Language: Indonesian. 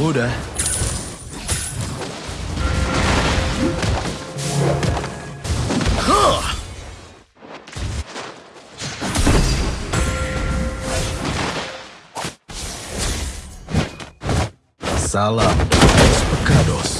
udah. Huh. Salam, Pecados.